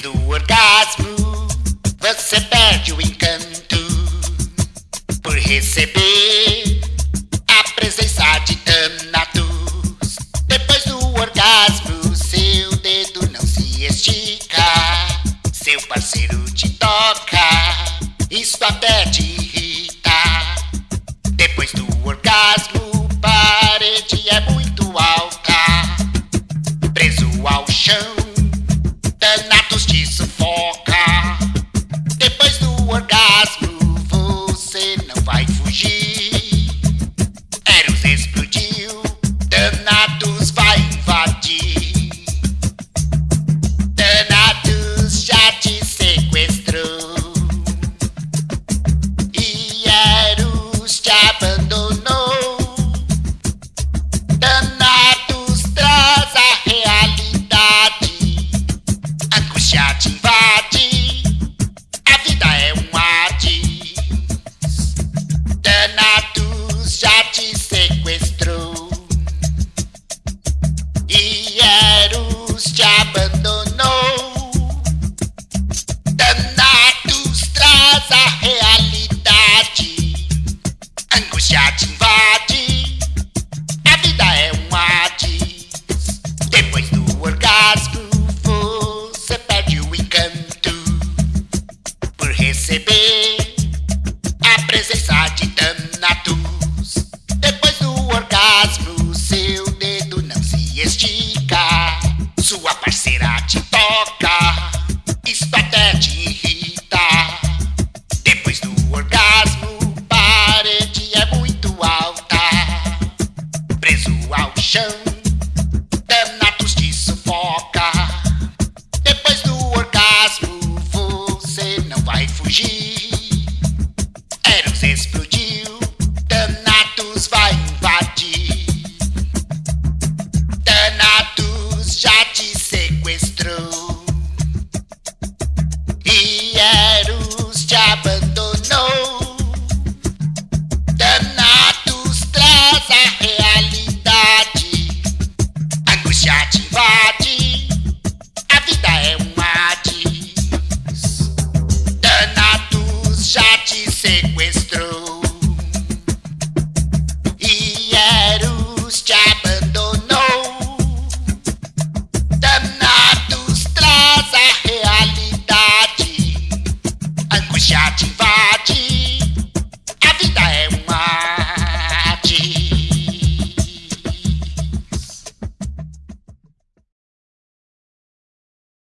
Depois do orgasmo, você perde o encanto por receber a presença de Thanatos. Depois do orgasmo, seu dedo não se estica, seu parceiro te toca, isso até te Angústia te invade. A vida é um Hades. Thanatos já te sequestrou. E Eros te abandonou. Thanatos traz a realidade. Angústia te por vai fugir.